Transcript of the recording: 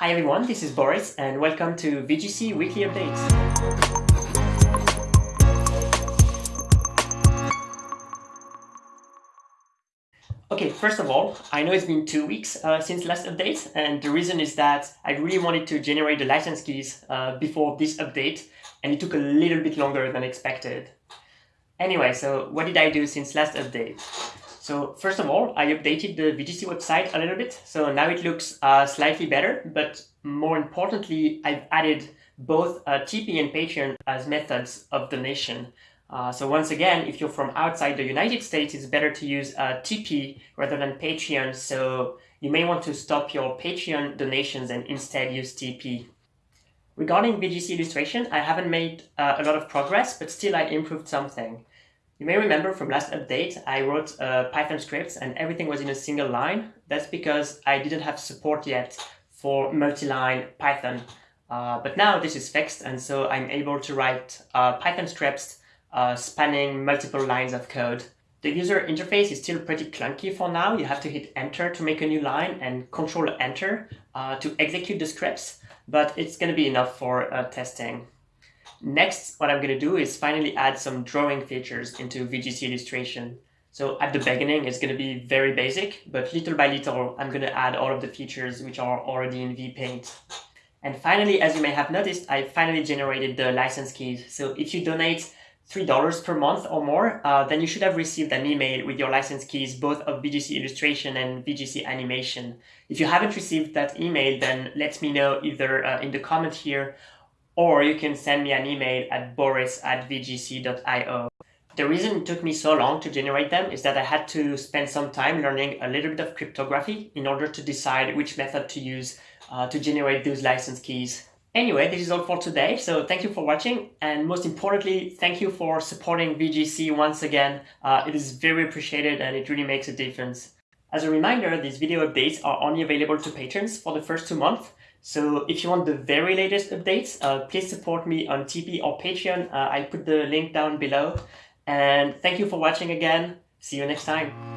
Hi everyone, this is Boris and welcome to VGC Weekly Updates. Okay, first of all, I know it's been two weeks uh, since last update and the reason is that I really wanted to generate the license keys uh, before this update and it took a little bit longer than expected. Anyway, so what did I do since last update? So first of all, I updated the VGC website a little bit. So now it looks uh, slightly better, but more importantly, I've added both uh, and Patreon as methods of donation. Uh, so once again, if you're from outside the United States, it's better to use uh, rather than Patreon. So you may want to stop your Patreon donations and instead use Tipeee. Regarding VGC illustration, I haven't made uh, a lot of progress, but still I improved something. You may remember from last update, I wrote uh, Python scripts and everything was in a single line. That's because I didn't have support yet for multi-line Python. Uh, but now this is fixed and so I'm able to write uh, Python scripts uh, spanning multiple lines of code. The user interface is still pretty clunky for now. You have to hit enter to make a new line and control enter uh, to execute the scripts, but it's going to be enough for testing. Next, what I'm going to do is finally add some drawing features into VGC illustration. So at the beginning, it's going to be very basic, but little by little, I'm going to add all of the features which are already in VPaint. And finally, as you may have noticed, I finally generated the license keys. So if you donate $3 per month or more, uh, then you should have received an email with your license keys, both of VGC illustration and VGC animation. If you haven't received that email, then let me know either uh, in the comment here or you can send me an email at boris at vgc.io. The reason it took me so long to generate them is that I had to spend some time learning a little bit of cryptography in order to decide which method to use uh, to generate those license keys. Anyway, this is all for today, so thank you for watching, and most importantly, thank you for supporting VGC once again. Uh, it is very appreciated and it really makes a difference. As a reminder, these video updates are only available to patrons for the first two months, so if you want the very latest updates, uh, please support me on Tipeee or Patreon. Uh, I put the link down below. And thank you for watching again. See you next time.